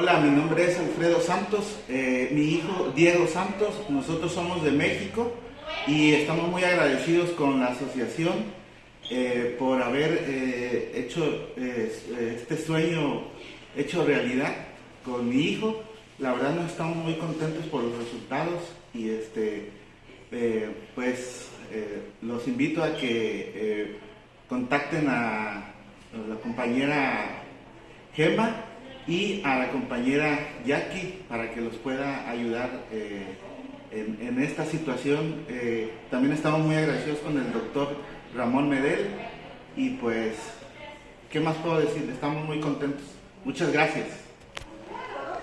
Hola, mi nombre es Alfredo Santos, eh, mi hijo Diego Santos, nosotros somos de México y estamos muy agradecidos con la asociación eh, por haber eh, hecho este sueño hecho realidad con mi hijo. La verdad nos estamos muy contentos por los resultados y este pues los invito a que contacten a la compañera Gemma y a la compañera Jackie para que los pueda ayudar eh, en, esta situación. Eh, también estamos muy agradecidos con el doctor Ramón Medel y pues, ¿qué más puedo decir? Estamos muy contentos. Muchas gracias.